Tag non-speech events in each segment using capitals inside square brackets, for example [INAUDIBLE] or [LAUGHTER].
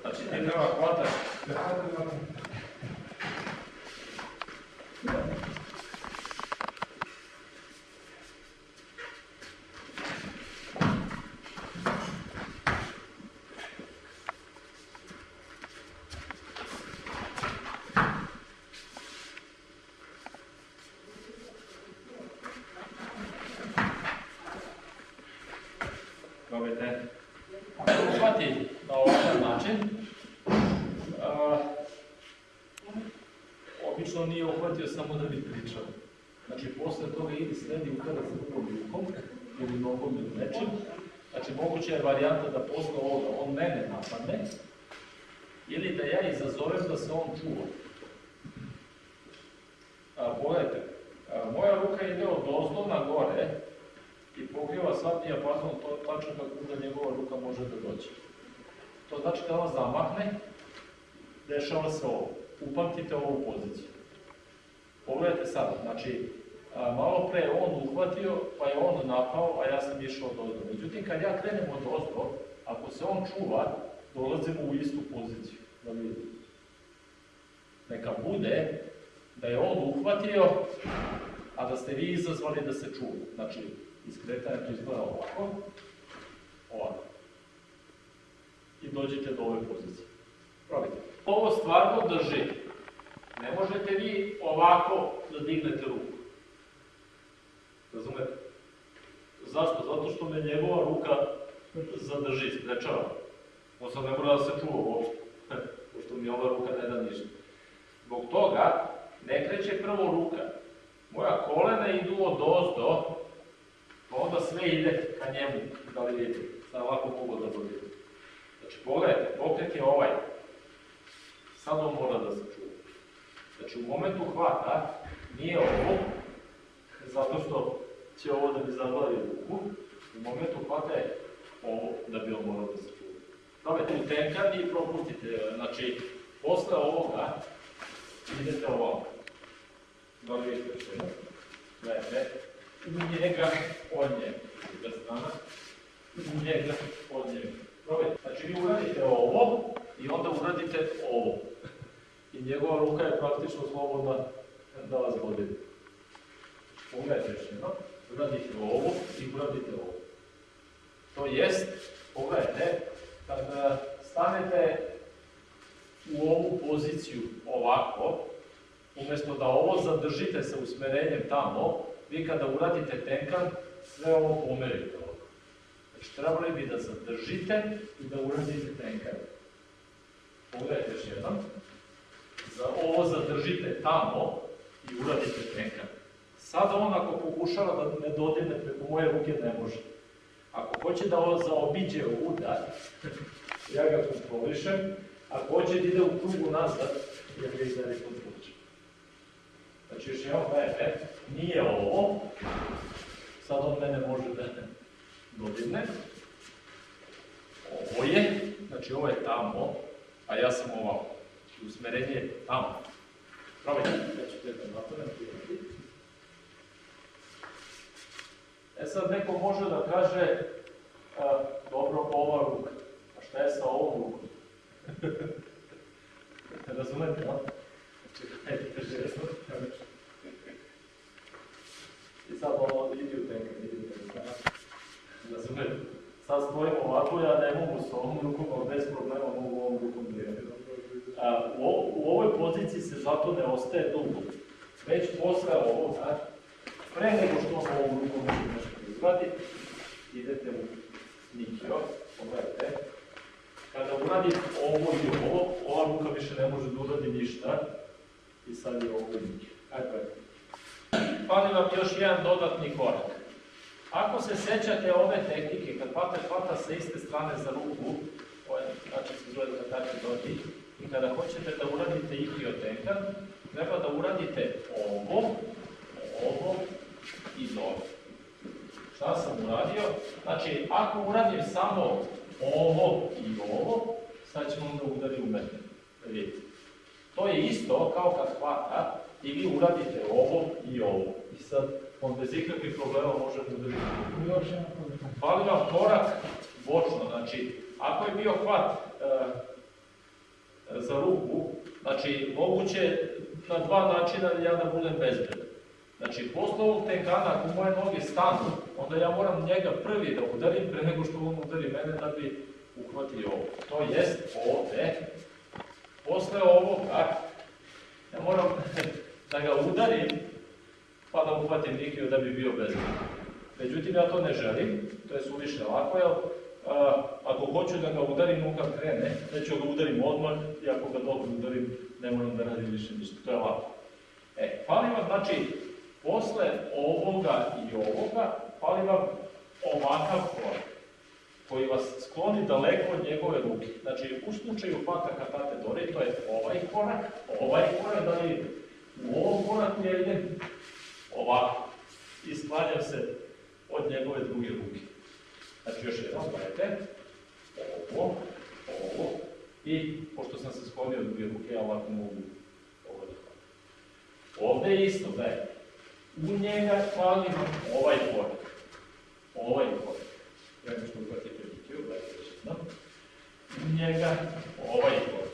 Znači ti Probajte. Uhvati na ovakav način. A, obično nije uhvatio samo da bi pričao. Znači, posle toga idi sledi udara sa drugom rukom, ili nogom ili nečim. Znači, moguća je varijanta da posle ovoga on mene napadne, ili da ja izazovem da se on čuva. A, pogledajte, moja ruka ide od ozdo na gore, i pokriva sav dijapazon to tačno kako da njegova ruka može da dođe. To znači kada on zamahne, dešava se ovo. Upamtite ovu poziciju. Pogledajte sad, znači, a, malo pre on uhvatio, pa je on napao, a ja sam išao od ozdo. Međutim, kad ja krenem od ozdo, ako se on čuva, dolazimo u istu poziciju. Da vidite. Neka bude da je on uhvatio, a da ste vi izazvali da se čuva. Znači, iskretanje to izgleda ovako, ovako. I dođete do ove pozicije. Probajte. Ovo stvarno drži. Ne možete vi ovako da dignete ruku. Razumete? Zašto? Zato što me njegova ruka zadrži, sprečava. On sad ne mora da se čuva uopšte, [LAUGHS] pošto mi ova ruka ne da ništa. Zbog toga ne kreće prvo ruka. Moja kolena idu od ozdo, sve ide ka njemu, da li vidite, sad ovako mogu da dobijete. Znači, pogledajte, pokret je ovaj. Sad on mora da se čuva. Znači, u momentu hvata nije ovo, zato što će ovo da bi zavali ruku, u momentu hvata je ovo da bi on morao da se čuva. Probajte u tenkan i propustite, znači, posle ovoga idete ovako. Da li vidite što je? Gledajte, u njega, od njega. Druga strana, u njega, od njega. Probajte. Znači vi uradite ovo i onda uradite ovo. I njegova ruka je praktično slobodna da vas vodi. Pogledajte još jedno. Uradite ovo i uradite ovo. To jest, pogledajte, kada stanete u ovu poziciju ovako, umesto da ovo zadržite sa usmerenjem tamo, vi kada uradite tenkan, sve ovo pomerite ovako. Znači, trebali bi da zadržite i da uradite tenkan. Pogledajte još jednom. Za ovo zadržite tamo i uradite tenkan. Sada on ako pokušava da ne dodine preko moje ruke, ne može. Ako hoće da ovo zaobiđe udar, [LAUGHS] ja ga kontrolišem, ako hoće da ide u krugu nazad, ja ga i kontrolišem. Znači, još jednom gledajte, nije ovo, sad on mene može da dodigne. Ovo je, znači ovo je tamo, a ja sam ovako. Usmerenje je tamo. Probajte, ja ću te da napravim. E sad neko može da kaže, dobro, ova ruka. A šta je sa ovom rukom? [LAUGHS] Razumete, no? Čekajte, žesno. I sad ono, idi u tenka, idi u tenka. Razumete? Sad stojim ovako, ja ne mogu s ovom rukom, ali bez problema mogu ovom rukom. A, u, u ovoj poziciji se zato ne ostaje dugo. Već posle ovoga, pre nego što ovom rukom može nešto da izvadi, idete u nikio, pogledajte. Kada uradim ovo i ovo, ova ruka više ne može da uradi ništa. I sad je ovo nikio. Ajde. Fali vam još jedan dodatni korak. Ako se sećate ove tehnike, kad pater hvata sa iste strane za ruku, ovaj način se zove tako dođi, i kada hoćete da uradite ikriotenkan, treba da uradite ovo, ovo i ovo. Šta sam uradio? Znači, ako uradim samo ovo i ovo, sad ćemo onda udari u mene. Vidite. To je isto kao kad hvata i vi uradite ovo i ovo. I sad, on bez ikakvih problema može da problem. Fali vam korak bočno Znači, ako je bio hvat e, za ruku, znači, moguće na dva načina ja da budem bezbedan. Znači, posle ovog tenkana, ako moje noge stanu, onda ja moram njega prvi da udarim pre nego što on udari mene da bi uhvatio ovo. To jest ovde, posle ovoga, ja moram [LAUGHS] da ga udarim, da uhvatim Nikiju da bi bio bezbedan. Međutim, ja to ne želim, to je suviše lako, jer a, ako hoću da ga udarim, on kad krene, neću ga udarim odmah, i ako ga dobro udarim, ne moram da radim više ništa, to je lako. E, fali vam, znači, posle ovoga i ovoga, fali vam ovakav korak, koji vas skloni daleko od njegove ruke. Znači, u slučaju hvata katate dore, to je ovaj korak, ovaj korak, da li u ovom koraku ja idem ovako i sklanjam se od njegove druge ruke. Znači, još jednom, gledajte, ovo, ovo, i pošto sam se sklonio od druge ruke, ja ovako mogu ovo da hvatam. Ovde je isto, gledajte, u njega vam ovaj korak, ovaj korak. Prema što uhvatite Nikiju, gledajte još jednom, u njega ovaj korak,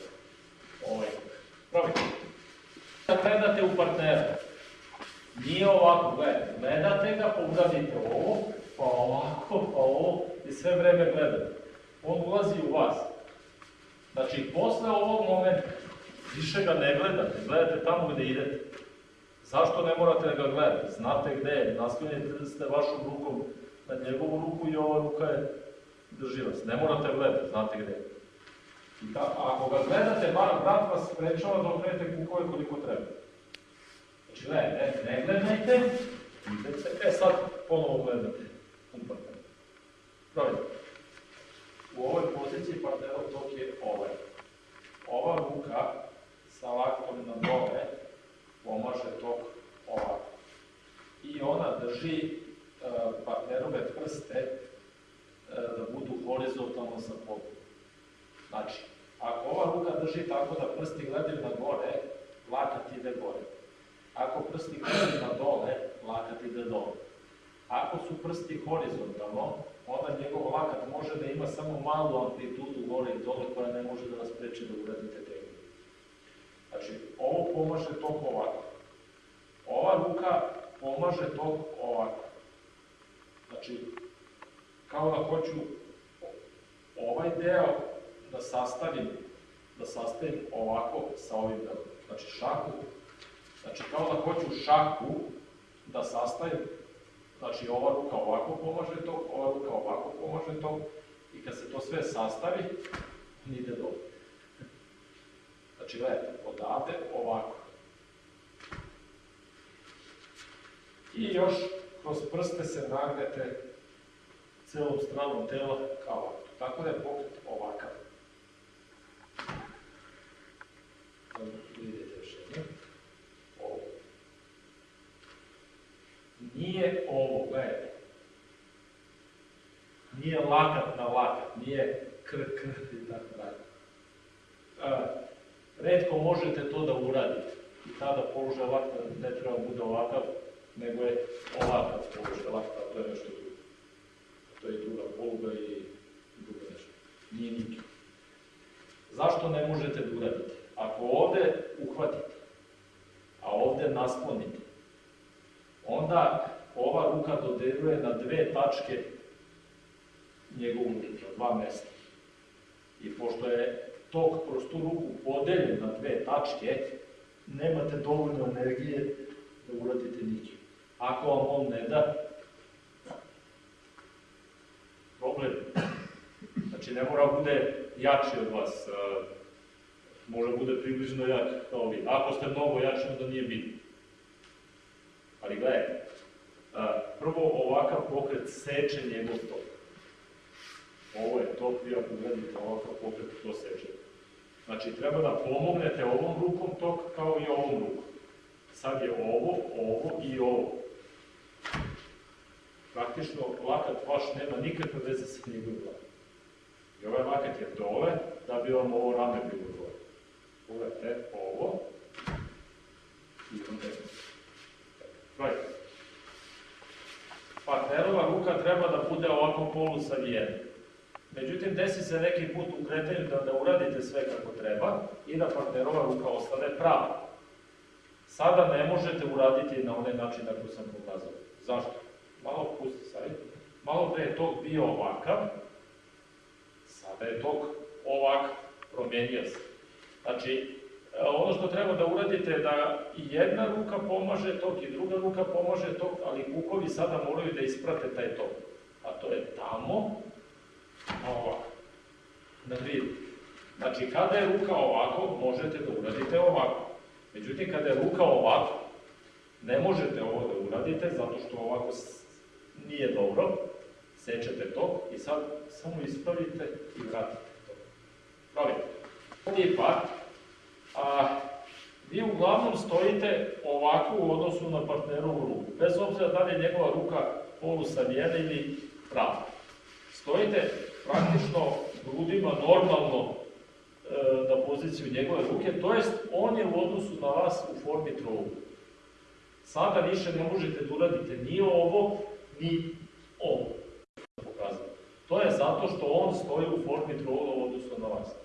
ovaj korak. Probajte. Da gledate u partnera, nije ovako, gledajte, gledate ga, uradite ovo, pa ovako, pa ovo, i sve vreme gledate. On ulazi u vas. Znači, posle ovog momenta, više ga ne gledate, gledate tamo gde idete. Zašto ne morate da ga gledate? Znate gde je, naslonjete ste vašom rukom na njegovu ruku i ova ruka je drži vas. Ne morate gledati, znate gde je. I ta, ako ga gledate, bar brat vas sprečava da okrenete kukove koliko treba. Ne, ne, gledajte, idete, e sad ponovo gledate. Upravo. Probajte. U ovoj poziciji partnerov tok je ovaj. Ova ruka sa laktom na dole pomaže tok ovako. I ona drži e, partnerove prste e, da budu horizontalno sa podom. Znači, ako ova ruka drži tako da prsti gledaju na gore, lakat ide gore. Ako prsti na dole, lakat ide dole. Ako su prsti horizontalno, onda njegov lakat može da ima samo malu amplitudu gore i dole koja ne može da vas preči da uradite tehniku. Znači, ovo pomaže tok ovako. Ova ruka pomaže tok ovako. Znači, kao da hoću ovaj deo da sastavim, da sastavim ovako sa ovim delom. Znači, šaku, znači kao da hoću šaku da sastavim Znači, ova ruka ovako pomaže to, ova ruka ovako pomaže to, i kad se to sve sastavi, ide dole. Znači, gledajte, odavde ovako. I još kroz prste se nagnete celom stranom tela kao ovako. Tako da je pokret ovakav. Vidite još jedno. Ovo. Nije ovo, gledajte. Nije lakat na lakat, nije kr, kr i tako dalje. A, redko možete to da uradite. I tada položaj lakta ne treba bude ovakav, nego je ovakav položaj lakta, to je nešto drugo. To je druga poluga i drugo nešto. Nije nikak. Zašto ne možete da uradite? Ako ovde uhvatite, a ovde naslonite, onda ova ruka dodeljuje na dve tačke njegovu na dva mesta. I pošto je tok kroz tu ruku podeljen na dve tačke, nemate dovoljno energije da uradite nikiju. Ako vam on ne da, problem. Znači, ne mora bude jači od vas, može bude približno jak kao vi. Ako ste mnogo jači, onda nije bitno. Ali gledajte, prvo ovakav pokret seče njegov tok. Ovo je tok, vi ako gledate ovakav pokret, to seče. Znači, treba da pomognete ovom rukom tok kao i ovom rukom. Sad je ovo, ovo i ovo. Praktično, lakat vaš nema nikakve veze sa njegovim lakat. I ovaj lakat je dole, da bi vam ovo rame bilo dole. Pogledajte, ovo, i onda je Right. Partnerova ruka treba da bude ovako polusavijena. Međutim, desi se neki put u kretanju da, da uradite sve kako treba i da partnerova ruka ostane prava. Sada ne možete uraditi na onaj način na koji sam pokazao. Zašto? Malo pusti sad. Malo pre je tok bio ovakav, sada je tok ovak, promenio se. Znači, ono što treba da uradite da i jedna ruka pomaže tok i druga ruka pomaže tok, ali kukovi sada moraju da isprate taj tok. A to je tamo, ovako. Da vidite. Znači, kada je ruka ovako, možete da uradite ovako. Međutim, kada je ruka ovako, ne možete ovo da uradite, zato što ovako nije dobro. Sečete to i sad samo ispravite i vratite to. Pravite. Ovdje je par, a vi uglavnom stojite ovako u odnosu na partnerovu ruku, bez obzira da li je njegova ruka polusavijena ili prava. Stojite praktično grudima normalno e, na poziciju njegove ruke, to jest on je u odnosu na vas u formi trouga. Sada više ne možete da uradite ni ovo, ni ovo. Pokazano. To je zato što on stoji u formi trougla u odnosu na vas.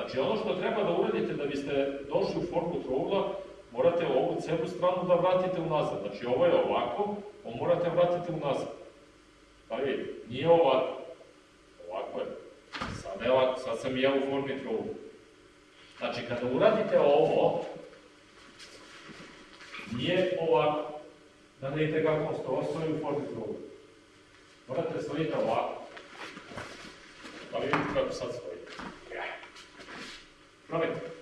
Znači, ono što treba da uradite da biste došli u formu trougla, morate ovu celu stranu da vratite unazad. Znači, ovo je ovako, on morate vratiti unazad. Pa vidite, nije ovako. Ovako je. Sad je sad sam ja u formi trougla. Znači, kada uradite ovo, nije ovako. Da vidite kako on stoji u formi trougla. Morate stojiti ovako. Pa vidite kako sad stoji. Proverbio.